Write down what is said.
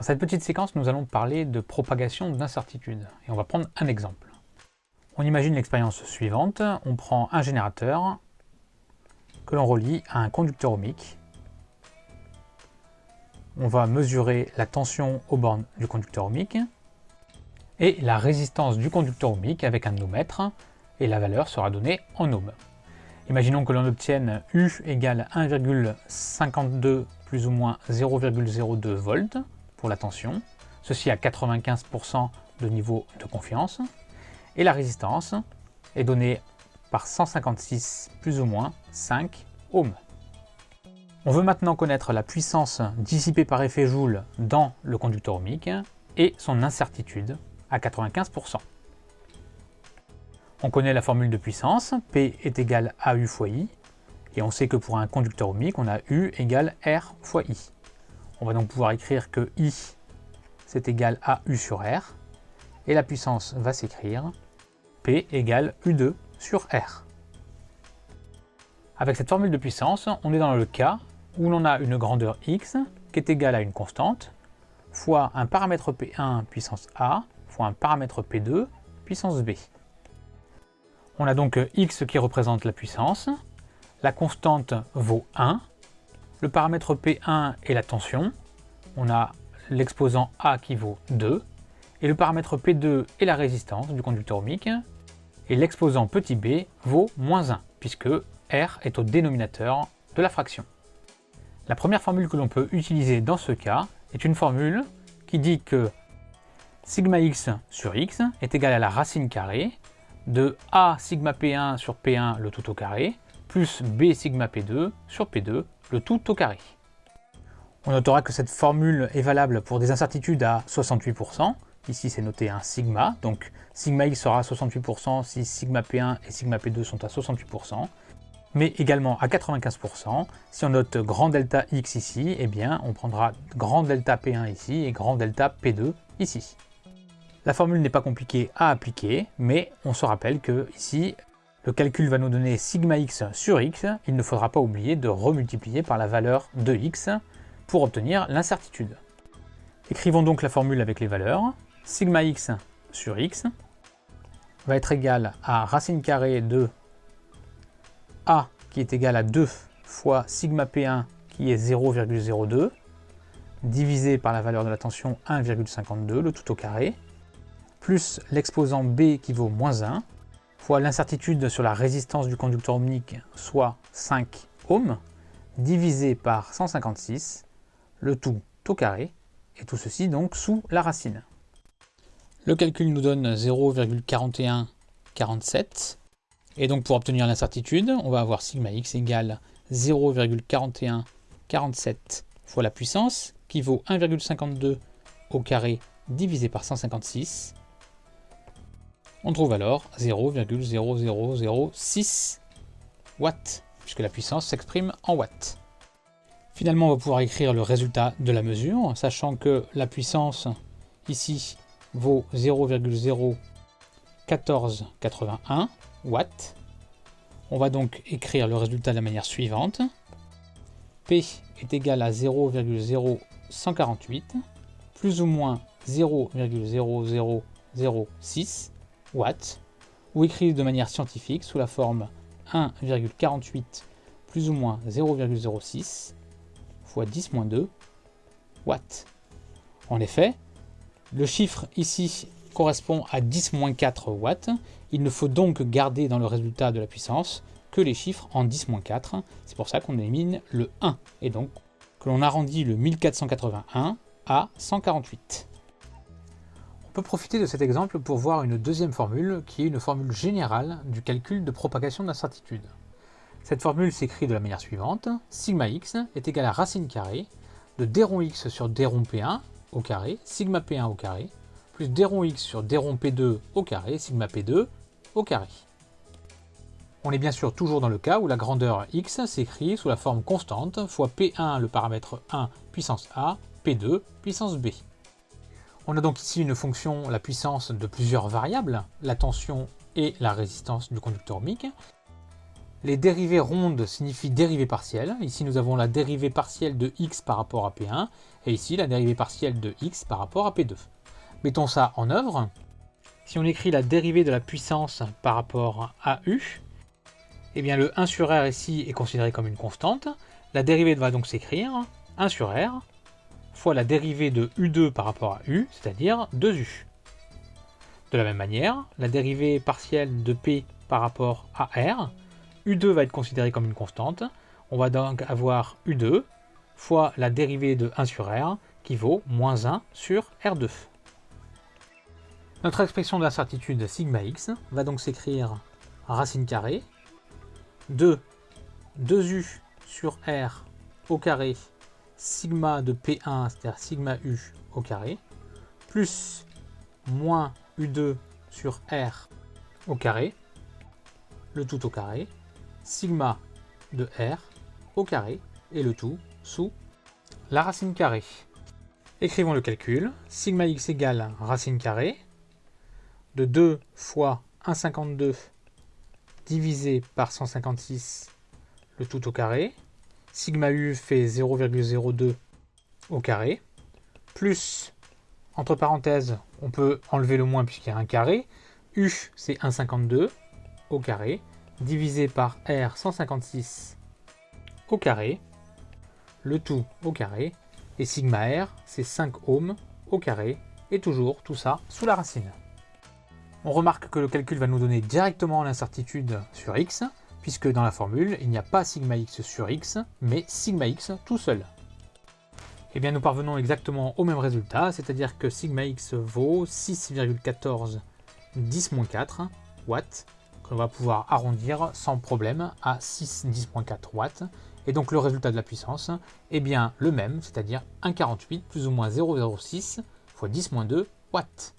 Dans cette petite séquence, nous allons parler de propagation d'incertitude, et on va prendre un exemple. On imagine l'expérience suivante, on prend un générateur que l'on relie à un conducteur ohmique. On va mesurer la tension aux bornes du conducteur ohmique et la résistance du conducteur ohmique avec un ohmètre, et la valeur sera donnée en ohms. Imaginons que l'on obtienne U égale 1,52 plus ou moins 0,02 volts pour la tension, ceci à 95% de niveau de confiance, et la résistance est donnée par 156 plus ou moins 5 ohms. On veut maintenant connaître la puissance dissipée par effet Joule dans le conducteur ohmique et son incertitude à 95%. On connaît la formule de puissance, P est égal à U fois I, et on sait que pour un conducteur ohmique, on a U égale R fois I. On va donc pouvoir écrire que I, c'est égal à U sur R, et la puissance va s'écrire P égale U2 sur R. Avec cette formule de puissance, on est dans le cas où l'on a une grandeur x qui est égale à une constante fois un paramètre P1 puissance A fois un paramètre P2 puissance B. On a donc x qui représente la puissance, la constante vaut 1, le paramètre P1 est la tension, on a l'exposant A qui vaut 2, et le paramètre P2 est la résistance du conducteur ohmique, et l'exposant petit b vaut moins 1, puisque R est au dénominateur de la fraction. La première formule que l'on peut utiliser dans ce cas est une formule qui dit que sigma x sur x est égal à la racine carrée de A sigma P1 sur P1 le tout au carré, plus B sigma P2 sur P2 le tout au carré. On notera que cette formule est valable pour des incertitudes à 68%, ici c'est noté un sigma, donc sigma x sera à 68% si sigma P1 et sigma P2 sont à 68%, mais également à 95%, si on note grand delta x ici, eh bien on prendra grand delta P1 ici et grand delta P2 ici. La formule n'est pas compliquée à appliquer, mais on se rappelle que ici, le calcul va nous donner sigma x sur x, il ne faudra pas oublier de remultiplier par la valeur de x pour obtenir l'incertitude. Écrivons donc la formule avec les valeurs. Sigma x sur x va être égal à racine carrée de a qui est égal à 2 fois sigma p1 qui est 0,02 divisé par la valeur de la tension 1,52, le tout au carré, plus l'exposant B qui vaut moins 1, fois l'incertitude sur la résistance du conducteur ohmique, soit 5 ohms, divisé par 156, le tout au carré, et tout ceci donc sous la racine. Le calcul nous donne 0,4147, et donc pour obtenir l'incertitude, on va avoir sigma x égale 0,4147 fois la puissance, qui vaut 1,52 au carré divisé par 156, on trouve alors 0,0006 watts, puisque la puissance s'exprime en watts. Finalement, on va pouvoir écrire le résultat de la mesure, sachant que la puissance ici vaut 0,01481 watts. On va donc écrire le résultat de la manière suivante. P est égal à 0,0148 plus ou moins 0,0006 watts, ou écrit de manière scientifique sous la forme 1,48 plus ou moins 0,06 fois 10 2 watts. En effet, le chiffre ici correspond à 10 4 watts. Il ne faut donc garder dans le résultat de la puissance que les chiffres en 10 4. C'est pour ça qu'on élimine le 1 et donc que l'on arrondit le 1481 à 148. On peut profiter de cet exemple pour voir une deuxième formule qui est une formule générale du calcul de propagation d'incertitude. Cette formule s'écrit de la manière suivante, sigma x est égal à racine carrée de d rond x sur d rond p1 au carré, sigma p1 au carré, plus d rond x sur d rond p2 au carré, sigma p2 au carré. On est bien sûr toujours dans le cas où la grandeur x s'écrit sous la forme constante fois p1 le paramètre 1 puissance a, p2 puissance b. On a donc ici une fonction, la puissance de plusieurs variables, la tension et la résistance du conducteur ohmique. Les dérivées rondes signifient dérivée partielle. Ici, nous avons la dérivée partielle de x par rapport à P1, et ici, la dérivée partielle de x par rapport à P2. Mettons ça en œuvre. Si on écrit la dérivée de la puissance par rapport à u, eh bien le 1 sur r ici est considéré comme une constante. La dérivée va donc s'écrire 1 sur r fois la dérivée de u2 par rapport à u, c'est-à-dire 2u. De la même manière, la dérivée partielle de p par rapport à r, u2 va être considéré comme une constante. On va donc avoir u2 fois la dérivée de 1 sur r qui vaut moins 1 sur r2. Notre expression de l'incertitude sigma x va donc s'écrire racine carrée de 2u sur r au carré sigma de P1, c'est-à-dire sigma U au carré, plus moins U2 sur R au carré, le tout au carré, sigma de R au carré, et le tout sous la racine carrée. Écrivons le calcul. Sigma x égale racine carrée de 2 fois 1,52 divisé par 156, le tout au carré, sigma u fait 0,02 au carré, plus, entre parenthèses, on peut enlever le moins puisqu'il y a un carré, u c'est 1,52 au carré, divisé par r 156 au carré, le tout au carré, et sigma r c'est 5 ohms au carré, et toujours tout ça sous la racine. On remarque que le calcul va nous donner directement l'incertitude sur x, puisque dans la formule, il n'y a pas sigma x sur x, mais sigma x tout seul. Eh bien, nous parvenons exactement au même résultat, c'est-à-dire que sigma x vaut 6,14 10-4 watts, qu'on va pouvoir arrondir sans problème à 6 10-4 watts. Et donc le résultat de la puissance est bien le même, c'est-à-dire 1,48 plus ou moins 0,06 fois 10-2 watts.